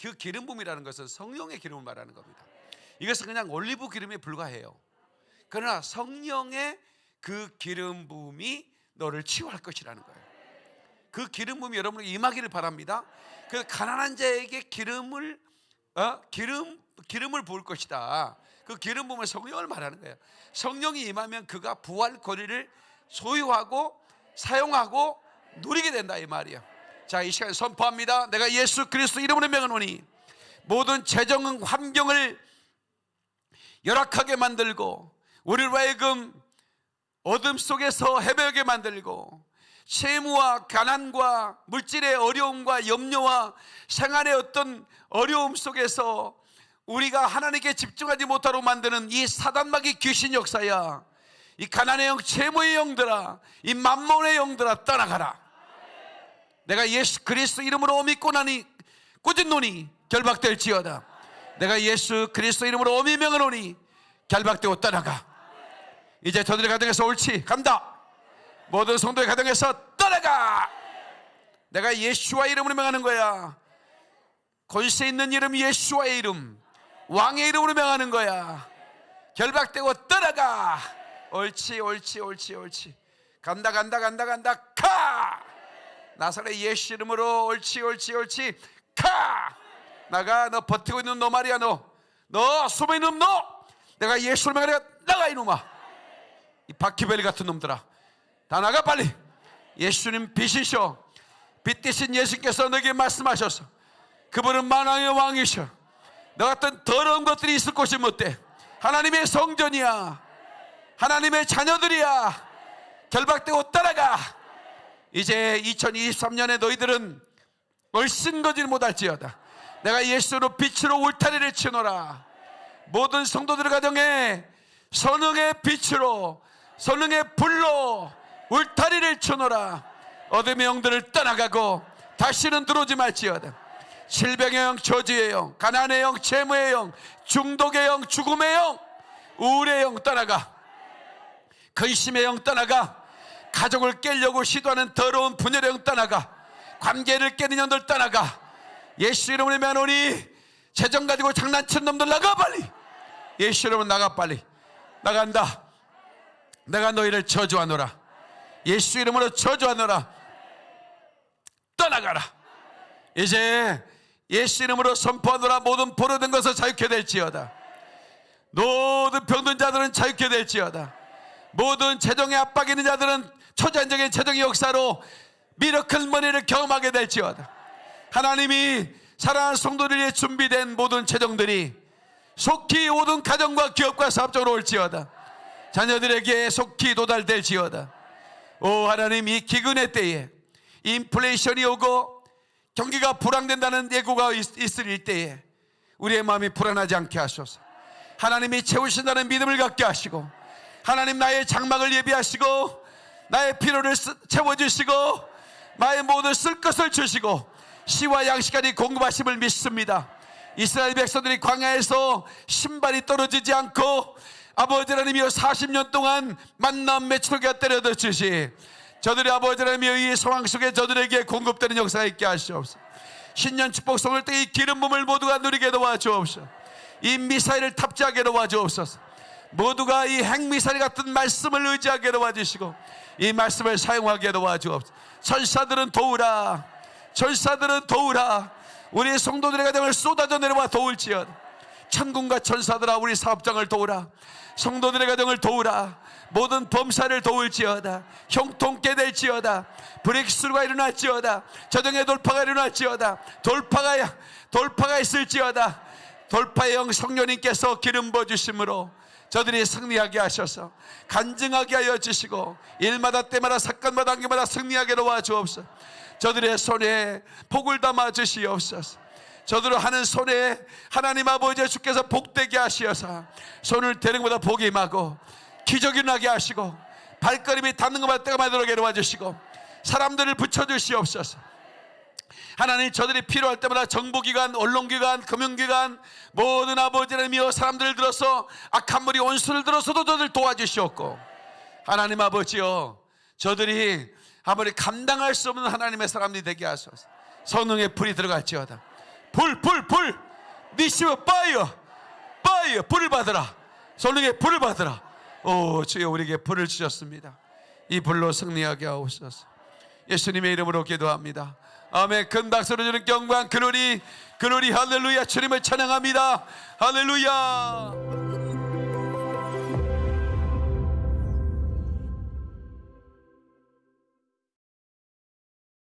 그 기름 부음이라는 것은 성령의 기름을 말하는 겁니다. 이것은 그냥 올리브 기름에 불과해요. 그러나 성령의 그 기름 부음이 너를 치유할 것이라는 거예요. 그 기름 부음이 여러분에게 임하기를 바랍니다. 그 가난한 자에게 기름을 어? 기름 기름을 부을 것이다. 그 기름 부음은 성령을 말하는 거예요. 성령이 임하면 그가 부활 권리를 소유하고 사용하고 누리게 된다 이 말이에요. 자, 이 시간 선포합니다. 내가 예수 그리스도 이름으로 명하노니 모든 재정 환경을 열악하게 만들고 우리를 하여금 어둠 속에서 헤매게 만들고 채무와 가난과 물질의 어려움과 염려와 생활의 어떤 어려움 속에서 우리가 하나님께 집중하지 못하도록 만드는 이 사단마귀 귀신 역사야 이 가난의 영, 채무의 영들아 이 만몬의 영들아 떠나가라 내가 예수 그리스도 이름으로 믿고 나니 꾸짖 노니 결박될지어다. 내가 예수 그리스도 이름으로 어미 명하노니 결박되고 떠나가. 이제 저들의 가정에서 옳지 간다. 모든 성도의 가정에서 떠나가. 내가 예수와 이름으로 명하는 거야. 권세 있는 이름 예수와의 이름 왕의 이름으로 명하는 거야. 결박되고 떠나가. 옳지 옳지 옳지 옳지. 간다 간다 간다 간다. 가 나사렛 예수 이름으로 옳지 옳지 옳지. 가! 나가 너 버티고 있는 너 말이야 너너 숨어 있는 너. 내가 예수를 명하니까 나가 이놈아. 이 바퀴벌레 같은 놈들아. 다 나가 빨리. 예수님 빛이셔. 빛 대신 예수께서 너에게 말씀하셔서 그분은 만왕의 왕이셔. 너 같은 더러운 것들이 있을 곳이 못돼 하나님의 성전이야. 하나님의 자녀들이야. 결박되고 따라가 이제 2023년에 너희들은 얼씬 거질 못할지어다. 내가 예수로 빛으로 울타리를 치노라. 모든 성도들의 가정에 선응의 빛으로 선응의 불로 울타리를 쳐놓으라. 어둠의 영들을 떠나가고 다시는 들어오지 말지어다. 질병의 영, 저주의 영, 가난의 영, 재무의 영, 중독의 영, 죽음의 영, 우울의 영 떠나가. 근심의 영 떠나가 가족을 깨려고 시도하는 더러운 분열의 영 떠나가 관계를 깨는 영들 떠나가 예수 이름으로 면오니 재정 가지고 장난치는 놈들 나가 빨리. 예수 이름으로 나가 빨리. 나간다. 내가 너희를 저주하노라. 예수 이름으로 저주하노라. 떠나가라. 이제 예수 이름으로 선포하노라. 모든 포로된 것을 자유케 될지어다. 모든 병든 자들은 자유케 될지어다. 모든 재정의 압박 있는 자들은 초자연적인 재정의 역사로 미러클 머니를 경험하게 될지어다. 하나님이 사랑하는 성도들 위해 준비된 모든 재정들이 속히 모든 가정과 기업과 사업적으로 올지어다. 자녀들에게 속히 도달될지어다. 오 하나님 이 기근의 때에 인플레이션이 오고 경기가 불황된다는 예고가 있- 있을 때에 우리의 마음이 불안하지 않게 하소서. 하나님이 채우신다는 믿음을 갖게 하시고 하나님 나의 장막을 예비하시고 나의 필요를 쓰- 채워주시고 나의 모든 쓸 것을 주시고 시와 양식까지 공급하심을 믿습니다. 이스라엘 백성들이 광야에서 신발이 떨어지지 않고 아버지 하나님이여 40년 동안 만남 매출가 때려다 주시. 저들의 아버지 하나님이여 이 상황 속에 저들에게 공급되는 역사가 있게 하시옵소서. 신년 축복성을 때이 기름 부음을 모두가 누리게 도와주옵소서. 이 미사일을 탑재하게 도와주옵소서 모두가 이 핵미사일 같은 말씀을 의지하게 도와주시고 이 말씀을 사용하게 도와주옵소서. 천사들은 도우라. 천사들은 도우라. 우리 성도들의 가정을 쏟아져 내려와 도울지어다. 천군과 천사들아 우리 사업장을 도우라. 성도들의 가정을 도우라. 모든 범사를 도울지어다. 형통케 될지어다. 브렉스루가 일어날지어다. 저정의 돌파가 일어날지어다. 돌파가 돌파가 있을지어다. 돌파의 영 성령님께서 기름 부어 주심으로 저들이 승리하게 하셔서 간증하게 하여 주시고 일마다 때마다 사건마다 단계마다 승리하게 도와주옵소서. 저들의 손에 복을 담아 주시옵소서. 저들을 하는 손에 하나님 아버지 주께서 복되게 하시어서 손을 대는 것보다 복이 임하고 기적이 나게 하시고 발걸음이 닿는 것마다 때가 마도록 도와주시고 사람들을 붙여주시옵소서 하나님 저들이 필요할 때마다 정보기관, 언론기관, 금융기관 모든 아버지 하나님이여 사람들을 들어서 악한 무리 원수를 들어서도 저들 도와주시옵고 하나님 아버지여 저들이 아무리 감당할 수 없는 하나님의 사람들이 되게 하소서 성령의 불이 들어갈지어다 불, 불, 불. 니시브 파이어, 파이어. 불을 받으라. 성령의 불을 받으라. 오, 주여 우리에게 불을 주셨습니다. 이 불로 승리하게 하옵소서. 예수님의 이름으로 기도합니다. 아멘. 큰 박수로 주는 경관 그노리 그노리 할렐루야 주님을 찬양합니다. 할렐루야.